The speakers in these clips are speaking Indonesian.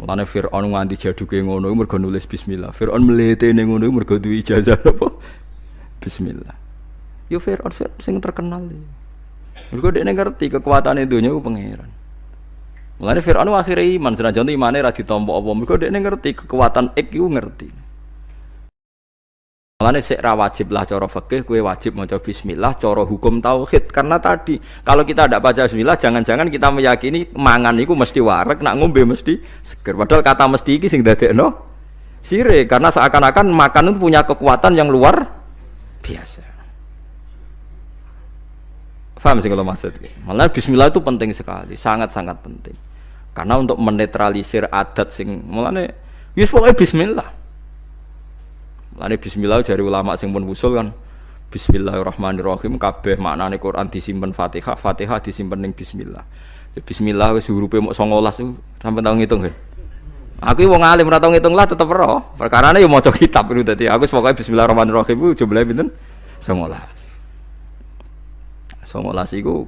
Mulane Firaun nganti jaduke ngono mergo nulis bismillah. Firaun mletene ngono mergo duwe ijazah apa? Bismillah. Yo Firaun Firaun sing terkenal. Mergo dia ngerti kekuatan dunya ku pangeran. Mulane Firaun akhirnya iman senajan imane ra ditampa apa. Mergo dia ngerti kekuatan ik iku ngerti. Mulane sik wajib lah cara fikih kowe wajib maca bismillah cara hukum tauhid karena tadi kalau kita tidak baca bismillah jangan-jangan kita meyakini mangan itu mesti warek nak ngombe mesti seger padahal kata mesti iki sing dadekno sire karena seakan-akan makan itu punya kekuatan yang luar biasa. Faham sih kalau maksud Malah bismillah itu penting sekali, sangat-sangat penting. Karena untuk menetralisir adat sing mulane wis pokoknya bismillah Lani bismillah dari ulama sing pun usul kan Bismillahirrahmanirrahim kabeh maknane Quran disimpen Fatihah, Fatihah disimpen ning bismillah. Ya, bismillah wis hurufe mok 19 sampai tau ngitung kan. Aku wong alim ora tau ngitung lah tetep ora. Perkarane yo maca kitab itu dadi aku pokoke bismillahirrahmanirrahim jumlahe pinten? 19. 19 iku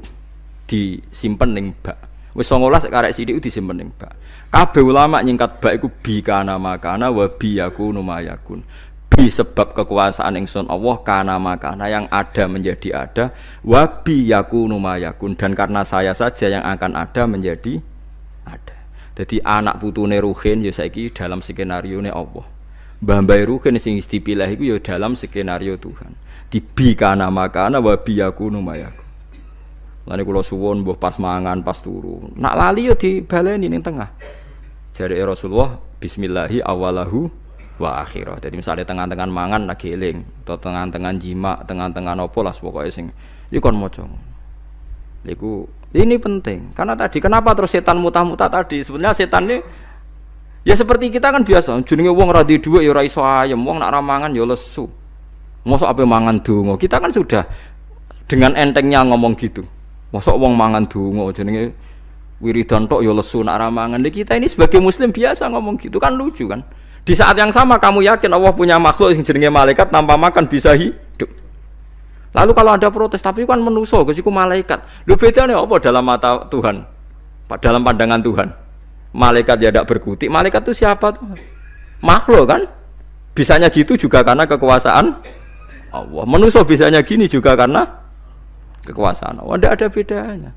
disimpen ning bak. Wis 19 karek sithik disimpen ning bak. Kabeh ulama nyingkat bak iku bi kana makana wa bi yakunu mayakun bi sebab kekuasaan ingsun Allah karena makana yang ada menjadi ada. Wabi yakunu mayakun dan karena saya saja yang akan ada menjadi ada. Jadi anak putune ruhin ya saiki dalam skenario ne Allah. Mbah ruhin sing dipilih iku ya dalam skenario Tuhan. Di bi kana makana wabi yakunu mayakun Lani kula suwun mbuh pas mangan pas turu. Nak lali yo dibaleni ning tengah. Jare Rasulullah bismillahi awalahu wa akhirah. Jadi misalnya tengah-tengah mangan lagi eling. Atau tengah-tengah jima, tengah-tengah nopo lah pokoknya sing. Iku kon maca. Iku ini penting. Karena tadi kenapa terus setan mutah-mutah tadi? Sebenarnya setan ini ya seperti kita kan biasa. Jenenge wong ra di dhuwit ya ora iso ayem. Wong nak ramangan ya lesu. Mosok apa mangan donga? Kita kan sudah dengan entengnya ngomong gitu. Mosok wong mangan donga jenenge wiridan tok ya lesu nak ramangan kita ini sebagai muslim biasa ngomong gitu. Kan lucu kan di saat yang sama kamu yakin Allah punya makhluk yang jenenge malaikat tanpa makan bisa hidup. Lalu kalau ada protes, tapi kan menuso, kesiku malaikat. Lu beda nih apa dalam mata Tuhan? Dalam pandangan Tuhan. Malaikat ya tidak berkutik. Malaikat itu siapa tuh? Makhluk kan? Bisanya gitu juga karena kekuasaan Allah. Menuso bisanya gini juga karena kekuasaan Allah. Tidak ada bedanya.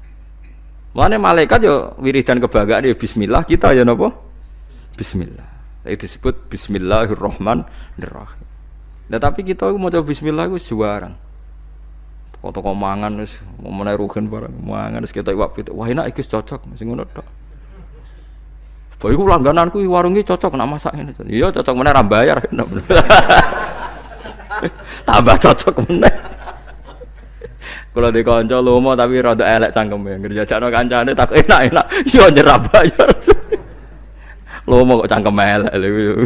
Mana malaikat yo wiridan kebanggaan ya Bismillah kita ya nopo? Bismillah. Itu disebut Bismillahirrahmanirrahim. Nah tapi kita mau coba Bismillah itu juaran. Toko-toko mangan wis mau menerukan barang mangan wis kita iwak itu. Wah enak iki cocok masih ngono tok. Bae iku langgananku warungnya cocok nak masak ini. Iya cocok mana ra bayar. Tambah cocok mana? Kalau di kanca lomo tapi rada elek cangkeme. Ngerjajakno kancane tak enak-enak. Yo nyerap bayar. Lo mau kok cangkem elek lho.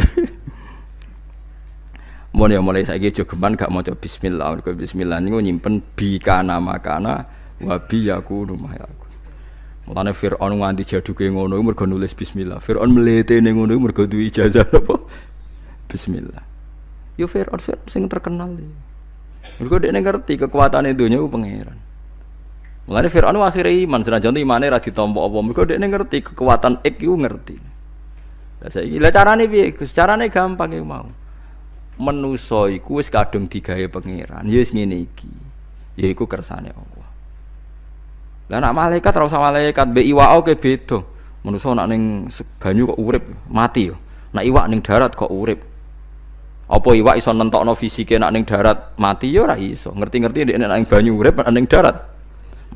Mun ya mulai saiki jogeman gak maca bismillah. Mergo bismillah niku nyimpen bi kana makana wa bi yakunu mayaku. Mulane Firaun nganti jaduke ngono mergo nulis bismillah. Firaun mletene ngono mergo duwe ijazah apa? Bismillah. Yo Firaun Firaun sing terkenal. Mergo dia ngerti kekuatan dunya ku pangeran. Mulane Firaun akhirnya iman senajan imane ra ditampa apa. Mergo dia ngerti kekuatan ik iku ngerti. Lah saiki lah carane piye? Gus carane gampang ya mau. Menusa iku wis kadung digawe pangeran. Ya wis ngene iki. Yaiku kersane Allah. Lah nak malaikat ora usah malaikat mbek iwak oke beda. Menusa nak ning banyu kok urip, mati yo. Nak iwak ning darat kok urip. Apa iwak iso nentokno fisike nak ning darat mati yo ora iso. Ngerti-ngerti nek ning banyu urip ning darat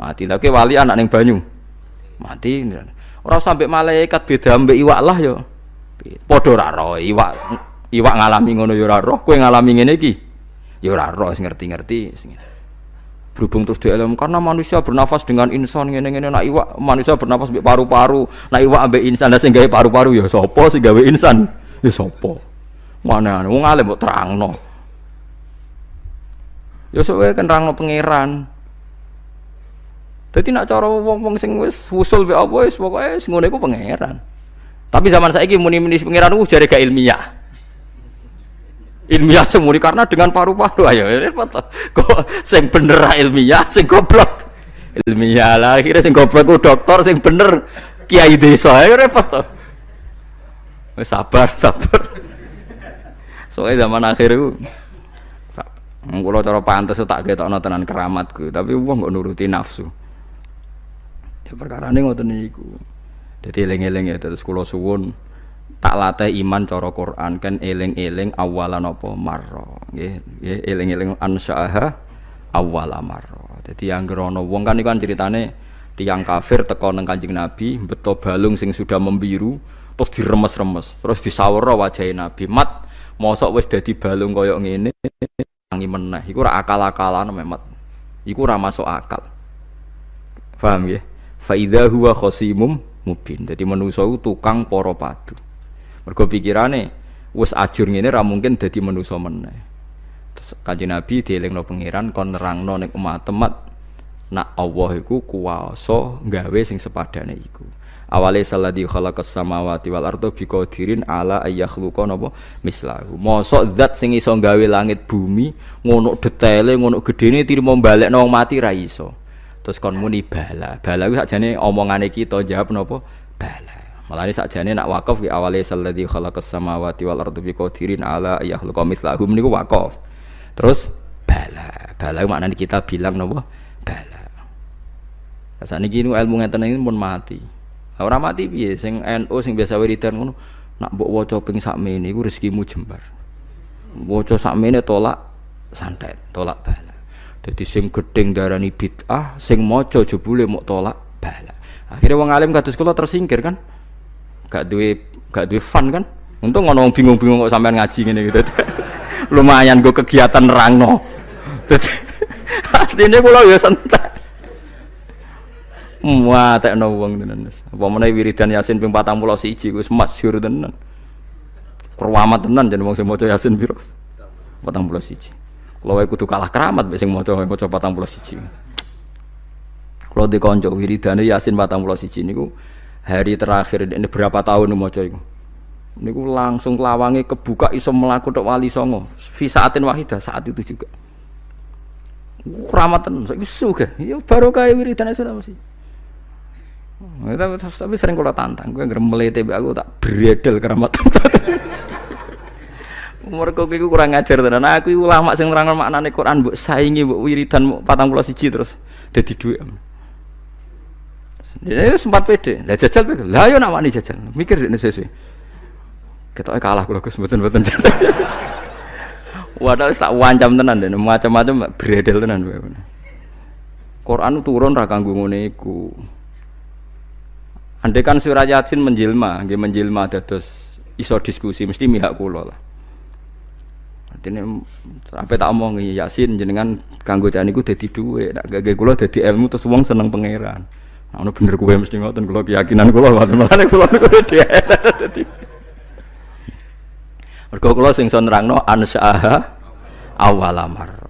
mati. Lah wali anak ning banyu mati. Ora sampai malaikat beda mbek iwak lah yo. Padha ora roh iwak iwak ngalami ngono ya ora roh, kowe ngalami ngene iki? Ya ora roh ngerti-ngerti berhubung terus dielem karena manusia bernafas dengan insan ngene-ngene nak iwak manusia bernafas mbek paru-paru nak iwak ambek insan lah sing paru-paru ya sapa sing gawe insan? Ya sapa? Mana wong alim mbok terangno. Ya sok kan terangno pangeran. Jadi nak cara wong-wong sing wis usul be apa wis pokoke wis ngono iku pangeran. Tapi zaman saya ini muni-muni pengiran uh jadi gak ilmiah. Ilmiah semua karena dengan paru-paru ayo repot kok sing bener ilmiah sing goblok ilmiah lah akhirnya sing goblok ku dokter sing bener kiai desa ayo repot sabar, sabar. Soalnya zaman akhir itu Kula cara pantes tak ketokno tenan keramatku, tapi wong kok nuruti nafsu. Ya perkara ini ngoten niku. Dadi eling-eling ya terus kula suwun tak latih iman cara Quran kan eling-eling awalan apa marra. Nggih, nggih eling-eling ansyaha awala marra. Dadi anggere ana wong kan iku kan ceritane tiang kafir teko nang Kanjeng Nabi, beto balung sing sudah membiru, terus diremes-remes, terus disawara wajah Nabi. Mat, mosok wis dadi balung koyok ngene tangi meneh iku ora akal-akalan memet iku ora masuk akal paham ya fa idza huwa khasimum mubin. Dadi manusa tukang para padu. Mergo pikirane wis ajur ngene ora mungkin dadi manusa meneh. Terus kanjeng Nabi dielingno pangeran kon nerangno ning umat-umat nak Allah iku kuwasa gawe sing sepadane iku. Awale salladzi khalaqas samawati wal arda biqadirin ala ayyakhluqa napa? Mislahu. Mosok zat sing iso gawe langit bumi ngono detaile ngono gedene tirimo balekno wong mati ra iso terus kon muni bala. Bala kuwi sakjane omongane kita jawab napa bala. Malah ini sakjane nak wakaf ki awale salladzi khalaqas samawati wal arda biqadirin ala ayyakhluqa mislahu niku wakaf. Terus bala. Bala maknane kita bilang napa bala. Saat ini ilmu ngeten ini pun mati. Ora mati piye? Sing NU sing biasa wiridan ngono nak mbok waca ping sakmene iku rezekimu jembar. Waca sakmene tolak santet, tolak bala. Dadi sing gedeng darani bid'ah, sing maca jebule mok tolak bala. Akhirnya wong alim kados kula tersingkir kan. Gak duwe gak duwe fun kan. Untung ngono bingung-bingung kok sampean ngaji ngene gitu. Lumayan gue kegiatan nerangno. Dadi asline kula ya santai. Muatekno wong tenan. Apa meneh wiridan Yasin ping 41 wis masyhur tenan. Keramat tenan jeneng wong sing maca Yasin piro? 41. Kalau wae kudu kalah keramat mek sing maca maca 41. Kalau di konco wiridane Yasin 41 niku hari terakhir ini berapa tahun maca iku. Niku langsung lawange kebuka iso melaku tok wali songo. Fi saatin wahidah saat itu juga. Keramat tenan, saiki sugih. Ya barokah wiridan Yasin mesti. Tapi, sering kalau tantang, gue ngeremel TB aku tak beredel keramat. Umur kok iku kurang ngajar tenan. Aku ulama sing nerangno maknane Quran mbok saingi mbok wiridan 41 terus dadi dhuwit. Dia sempat pede. Lah jajal pede. Lah yo nak wani jajal. Mikir dene sesuai. Ketoke kalah kula Gus mboten-mboten jajal. Wadah tak wancam tenan dan macam-macam beredel tenan. Quran turun ra kanggo. Andai kan surat Yasin menjelma, nggih menjelma dados iso diskusi mesti mihak kula lah. Artinya sampai tak omong Yasin jenengan kanggo jan niku dadi dhuwit, nek gage kula dadi ilmu terus wong seneng pangeran. Nah, bener kowe mesti ngoten kula keyakinan kula ngoten malane kula niku dadi. Mergo kula sing iso nerangno ansyaha awalamar.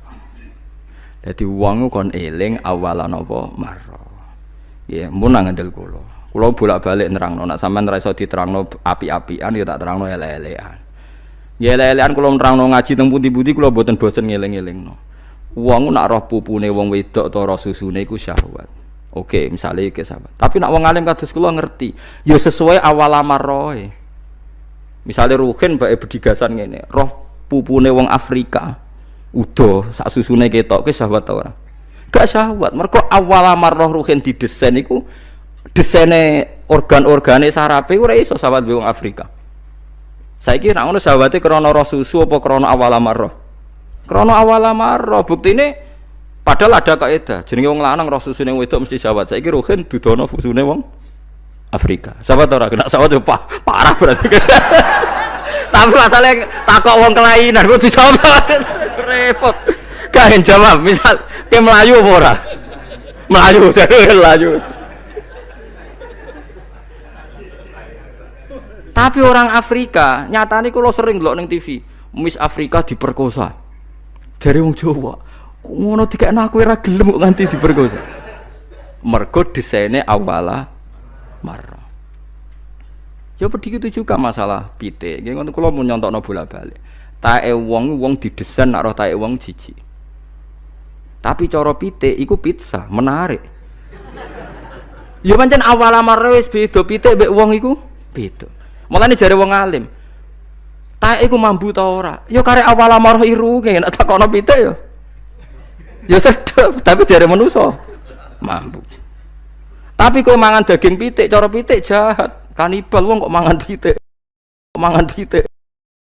Dadi wong kon eling awalan apa mar. Ya, mun ngandel kula. Kulo bolak-balik nerangno, nak sampean ra iso diterangno api-apian ya tak terangno ele-elean. Ya ele-elean kulo nerangno ngaji teng pundi-pundi kulo boten bosen ngeling-elingno. Wong nak roh pupune wong wedok atau roh susune iku syahwat. Oke, misalnya iki sahabat. Tapi nak wong alim kados kula ngerti, ya sesuai awal amaroe. Misalnya Ruhin bae bedigasan ngene, roh pupune wong Afrika. Udo sak susune ketok ke syahwat ta ora? Gak syahwat. Mergo awal amar roh Ruhin didesain iku desainnya organ-organe sarape ora iso sahabat wong Afrika. Saiki nek ngono sahabate krana roh susu apa krana awal amarah? Krana awal amarah. Buktine padahal ada kaidah. Jenenge wong lanang roh susune wedok mesti sahabat. Saiki rohen dudono fusune wong Afrika. Sahabat ora kena sahabat yo parah berarti. Tapi masalahnya takok wong kelainan kok dijawab repot. Gak jawab, misal ke Melayu apa ora? Melayu, jadi Melayu. Tapi orang Afrika, nyatane kalau sering ndelok ning TV, Miss Afrika diperkosa. Dari wong Jawa. Ngono dikekno aku ora gelem kok nganti diperkosa. Mergo desainnya awala marah. Ya begitu juga masalah pite. Nggih ngono kula mun nyontokno bola-balik. Tae wong wong didesain nak roh tae wong jijik. Tapi cara pite iku pizza, menarik. Ya pancen awal marah wis beda pite mbek wong iku beda. Mulane jare wong alim. Tak iku mambu ta ora? Ya karek awal amarah iru nek tak kono pitik ya. Ya sedep, tapi jare manusa mampu. Tapi kok mangan daging pitik, cara pitik jahat. Kanibal wong kok mangan pitik. Kok mangan pitik.